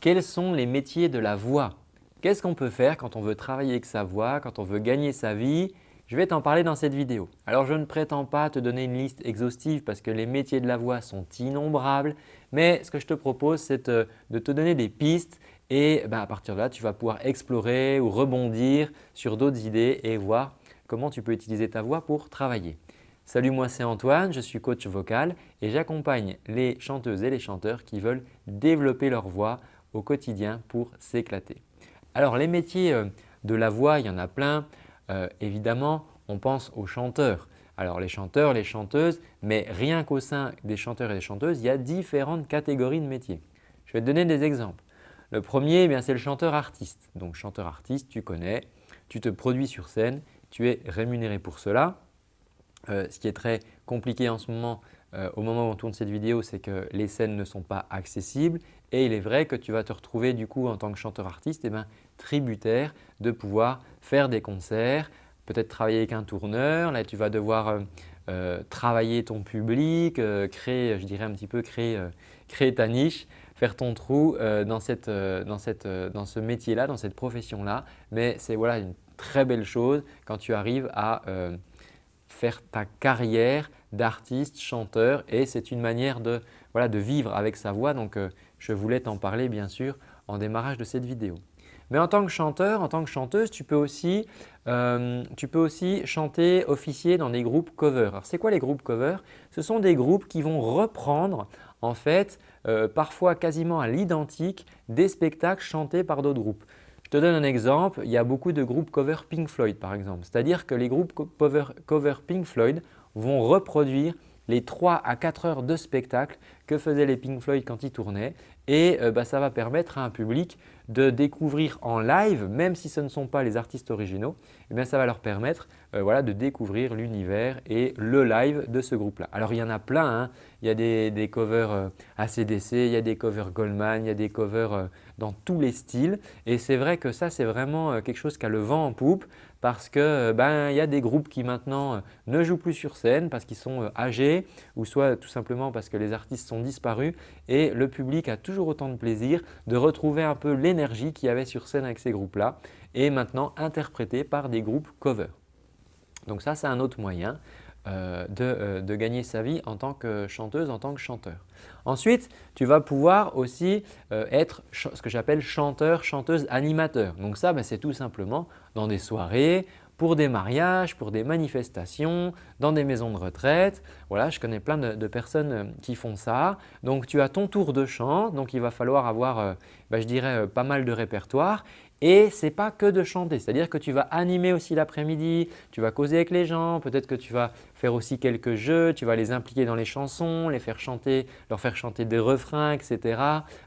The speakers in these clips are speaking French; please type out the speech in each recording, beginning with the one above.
quels sont les métiers de la voix? Qu'est-ce qu'on peut faire quand on veut travailler avec sa voix, quand on veut gagner sa vie? Je vais t'en parler dans cette vidéo. Alors je ne prétends pas te donner une liste exhaustive parce que les métiers de la voix sont innombrables, mais ce que je te propose c'est de te donner des pistes et ben, à partir de là, tu vas pouvoir explorer ou rebondir sur d'autres idées et voir comment tu peux utiliser ta voix pour travailler. Salut, moi c'est Antoine, je suis coach vocal et j'accompagne les chanteuses et les chanteurs qui veulent développer leur voix au quotidien pour s'éclater. Alors les métiers euh, de la voix, il y en a plein. Euh, évidemment, on pense aux chanteurs. Alors les chanteurs, les chanteuses, mais rien qu'au sein des chanteurs et des chanteuses, il y a différentes catégories de métiers. Je vais te donner des exemples. Le premier, eh c'est le chanteur-artiste. Donc chanteur-artiste, tu connais, tu te produis sur scène, tu es rémunéré pour cela. Euh, ce qui est très compliqué en ce moment, au moment où on tourne cette vidéo, c'est que les scènes ne sont pas accessibles et il est vrai que tu vas te retrouver du coup en tant que chanteur-artiste eh ben, tributaire de pouvoir faire des concerts, peut-être travailler avec un tourneur. Là, tu vas devoir euh, travailler ton public, créer, je dirais un petit peu créer, ta niche faire ton trou euh, dans, cette, euh, euh, dans, ce métier-là, dans cette profession-là. Mais c'est voilà, une très belle chose quand tu arrives à faire ta carrière d'artiste, chanteur et c'est une manière de, voilà, de vivre avec sa voix. Donc, je voulais t'en parler bien sûr en démarrage de cette vidéo. Mais en tant que chanteur, en tant que chanteuse, tu peux aussi, tu peux aussi chanter, officier dans des groupes cover. Alors, c'est quoi les groupes cover? Ce sont des groupes qui vont reprendre en fait euh, parfois quasiment à l'identique des spectacles chantés par d'autres groupes. Je te donne un exemple, il y a beaucoup de groupes cover Pink Floyd par exemple. C'est-à-dire que les groupes cover, Pink Floyd vont reproduire les 3 à 4 heures de spectacle que faisaient les Pink Floyd quand ils tournaient et euh, bah, ça va permettre à un public de découvrir en live, même si ce ne sont pas les artistes originaux, eh bien, ça va leur permettre euh, voilà, de découvrir l'univers et le live de ce groupe-là. Alors il y en a plein, hein. il y a des, covers ACDC, euh, il y a des covers Goldman, il y a des covers dans tous les styles et c'est vrai que ça c'est vraiment quelque chose qui a le vent en poupe parce euh, ben, y a des groupes qui maintenant euh, ne jouent plus sur scène parce qu'ils sont euh, âgés ou soit tout simplement parce que les artistes sont disparus et le public a toujours autant de plaisir de retrouver un peu l'énergie qu'il y avait sur scène avec ces groupes-là et maintenant interprété par des groupes cover. Donc ça, c'est un autre moyen. Euh, euh, de, gagner sa vie en tant que chanteuse, en tant que chanteur. Ensuite, tu vas pouvoir aussi euh, être ce que j'appelle chanteur, chanteuse, animateur. Donc ça, ben, c'est tout simplement dans des soirées, pour des mariages, pour des manifestations, dans des maisons de retraite. Voilà, je connais plein de, personnes qui font ça. Donc tu as ton tour de chant, donc il va falloir avoir, ben, je dirais, pas mal de répertoire et ce n'est pas que de chanter, c'est-à-dire que tu vas animer aussi l'après-midi, tu vas causer avec les gens, peut-être que tu vas faire aussi quelques jeux, tu vas les impliquer dans les chansons, les faire chanter, leur faire chanter des refrains, etc.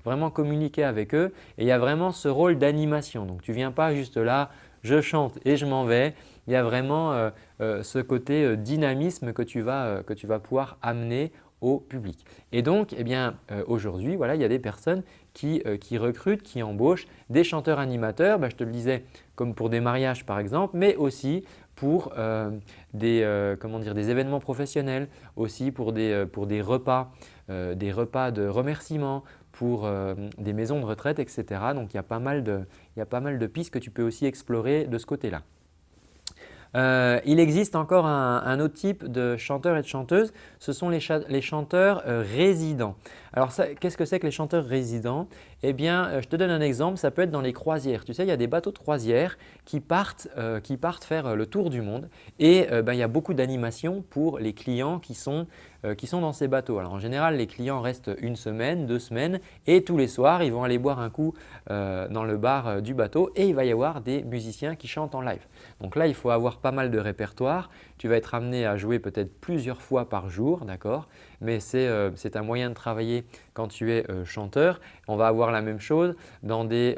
Vraiment communiquer avec eux et il y a vraiment ce rôle d'animation. Donc tu ne viens pas juste là, je chante et je m'en vais. Il y a vraiment euh, euh, ce côté euh, dynamisme que tu, vas, pouvoir amener au public. Et donc, eh bien, aujourd'hui, voilà, il y a des personnes qui, recrutent, qui embauchent des chanteurs animateurs, bah, je te le disais, comme pour des mariages par exemple, mais aussi pour des, des événements professionnels, aussi pour des, pour des repas, des repas de remerciements, pour des maisons de retraite, etc. Donc, il y, a pas mal de, il y a pas mal de pistes que tu peux aussi explorer de ce côté-là. Euh, il existe encore un, autre type de chanteurs et de chanteuses, ce sont les, chanteurs euh, résidents. Alors qu'est-ce que c'est que les chanteurs résidents? Eh bien, euh, je te donne un exemple, ça peut être dans les croisières. Tu sais, il y a des bateaux de croisière qui partent, partent faire le tour du monde et ben, il y a beaucoup d'animations pour les clients qui sont euh, dans ces bateaux. Alors en général, les clients restent une semaine, deux semaines et tous les soirs, ils vont aller boire un coup euh, dans le bar euh, du bateau et il va y avoir des musiciens qui chantent en live. Donc là, il faut avoir pas mal de répertoire. Tu vas être amené à jouer peut-être plusieurs fois par jour, d'accord? Mais c'est un moyen de travailler quand tu es chanteur. On va avoir la même chose dans des,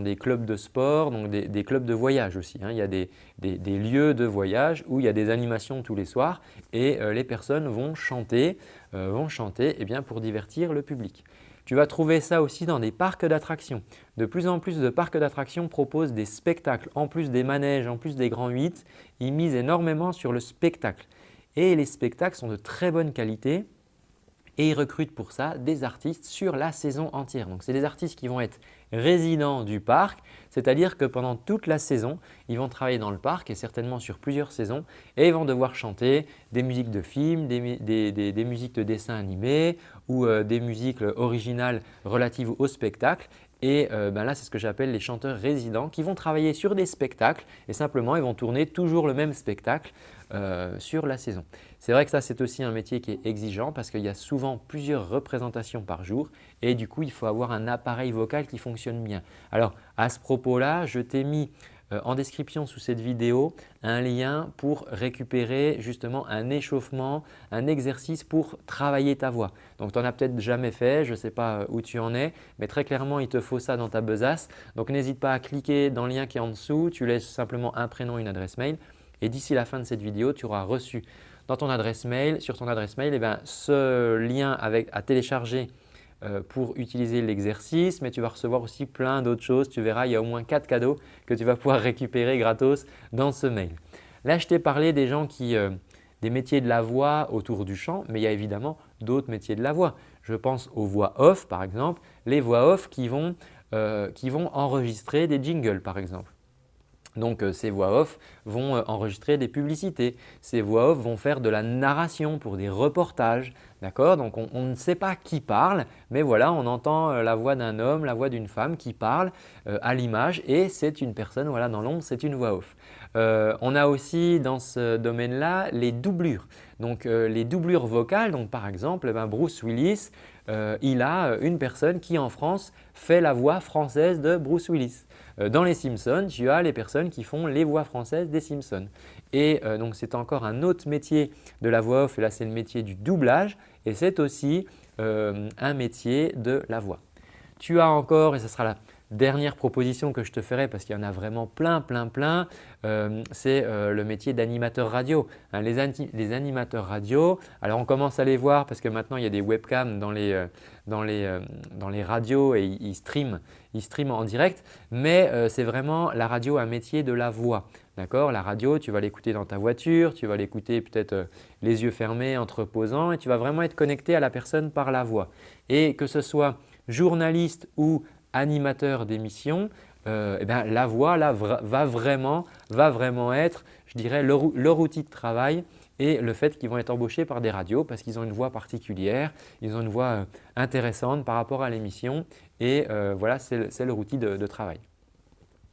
des clubs de sport, donc des, clubs de voyage aussi. Hein. Il y a des, lieux de voyage où il y a des animations tous les soirs et les personnes vont chanter, euh, vont eh bien, pour divertir le public. Tu vas trouver ça aussi dans des parcs d'attractions. De plus en plus de parcs d'attractions proposent des spectacles. En plus des manèges, en plus des grands 8, ils misent énormément sur le spectacle. Et les spectacles sont de très bonne qualité. Et ils recrutent pour ça des artistes sur la saison entière. Donc, c'est des artistes qui vont être résidents du parc, c'est-à-dire que pendant toute la saison, ils vont travailler dans le parc et certainement sur plusieurs saisons et ils vont devoir chanter des musiques de films, des, musiques de dessins animés ou euh, des musiques originales relatives au spectacle. Et euh, ben là, c'est ce que j'appelle les chanteurs résidents qui vont travailler sur des spectacles et simplement ils vont tourner toujours le même spectacle euh, sur la saison. C'est vrai que ça, c'est aussi un métier qui est exigeant parce qu'il y a souvent plusieurs représentations par jour et du coup, il faut avoir un appareil vocal qui fonctionne bien. Alors, à ce propos-là, je t'ai mis euh, en description sous cette vidéo un lien pour récupérer justement un échauffement, un exercice pour travailler ta voix. Donc tu n'en as peut-être jamais fait, je ne sais pas euh, où tu en es, mais très clairement il te faut ça dans ta besace. Donc n'hésite pas à cliquer dans le lien qui est en dessous, tu laisses simplement un prénom, une adresse mail et d'ici la fin de cette vidéo, tu auras reçu dans ton adresse mail, sur ton adresse mail, eh ben, ce lien avec, à télécharger euh, pour utiliser l'exercice, mais tu vas recevoir aussi plein d'autres choses. Tu verras, il y a au moins quatre cadeaux que tu vas pouvoir récupérer gratos dans ce mail. Là, je t'ai parlé des gens qui, euh, des métiers de la voix autour du chant, mais il y a évidemment d'autres métiers de la voix. Je pense aux voix off par exemple, les voix off qui vont, euh, qui vont enregistrer des jingles par exemple. Donc euh, ces voix off vont euh, enregistrer des publicités, ces voix off vont faire de la narration pour des reportages. D'accord? Donc on, ne sait pas qui parle, mais voilà, on entend euh, la voix d'un homme, la voix d'une femme qui parle à l'image et c'est une personne, voilà, dans l'ombre, c'est une voix off. On a aussi dans ce domaine-là les doublures. Donc les doublures vocales, donc par exemple, ben, Bruce Willis, il a une personne qui en France fait la voix française de Bruce Willis. Euh, dans les Simpsons, tu as les personnes qui font les voix françaises des Simpsons. Et euh, donc, c'est encore un autre métier de la voix off là, c'est le métier du doublage et c'est aussi euh, un métier de la voix. Tu as encore, et ce sera la dernière proposition que je te ferai parce qu'il y en a vraiment plein, plein, plein, c'est le métier d'animateur radio. Hein, les, animateurs radio, alors on commence à les voir parce que maintenant il y a des webcams dans les, les radios et ils streament il stream en direct, mais euh, c'est vraiment la radio un métier de la voix. D'accord? La radio, tu vas l'écouter dans ta voiture, tu vas l'écouter peut-être euh, les yeux fermés, en te reposant et tu vas vraiment être connecté à la personne par la voix. Et que ce soit journaliste ou animateur d'émission, euh, eh la voix là, va, vraiment, va vraiment être, je dirais, leur outil de travail et le fait qu'ils vont être embauchés par des radios parce qu'ils ont une voix particulière, ils ont une voix euh, intéressante par rapport à l'émission et euh, voilà, c'est leur outil de travail.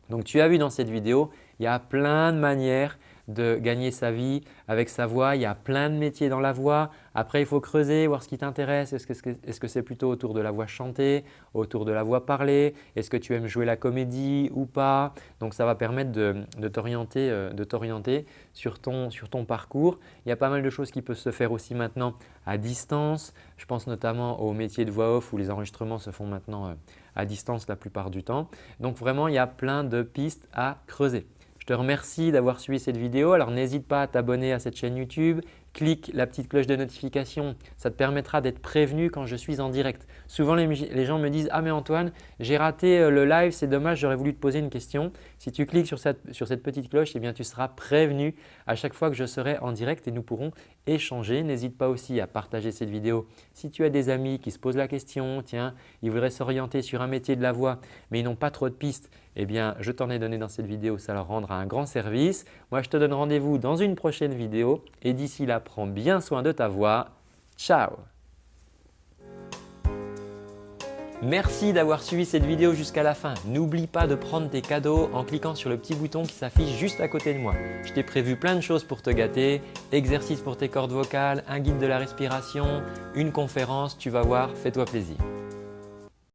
Donc tu as vu dans cette vidéo, il y a plein de manières de gagner sa vie avec sa voix. Il y a plein de métiers dans la voix. Après, il faut creuser, voir ce qui t'intéresse. Est-ce que c'est plutôt autour de la voix chantée, autour de la voix parlée? Est-ce que tu aimes jouer la comédie ou pas? Donc, ça va permettre de, t'orienter euh, sur ton, sur ton parcours. Il y a pas mal de choses qui peuvent se faire aussi maintenant à distance. Je pense notamment au métier de voix off où les enregistrements se font maintenant euh, à distance la plupart du temps. Donc, vraiment, il y a plein de pistes à creuser. Je te remercie d'avoir suivi cette vidéo. Alors n'hésite pas à t'abonner à cette chaîne YouTube, clique la petite cloche de notification, ça te permettra d'être prévenu quand je suis en direct. Souvent les, gens me disent « Ah mais Antoine, j'ai raté euh, le live, c'est dommage, j'aurais voulu te poser une question ». Si tu cliques sur cette, petite cloche, eh bien, tu seras prévenu à chaque fois que je serai en direct et nous pourrons échanger. N'hésite pas aussi à partager cette vidéo si tu as des amis qui se posent la question « Tiens, ils voudraient s'orienter sur un métier de la voix mais ils n'ont pas trop de pistes ». Eh bien, je t'en ai donné dans cette vidéo, ça leur rendra un grand service. Moi, je te donne rendez-vous dans une prochaine vidéo et d'ici là, prends bien soin de ta voix. Ciao Merci d'avoir suivi cette vidéo jusqu'à la fin. N'oublie pas de prendre tes cadeaux en cliquant sur le petit bouton qui s'affiche juste à côté de moi. Je t'ai prévu plein de choses pour te gâter, exercices pour tes cordes vocales, un guide de la respiration, une conférence, tu vas voir, fais-toi plaisir.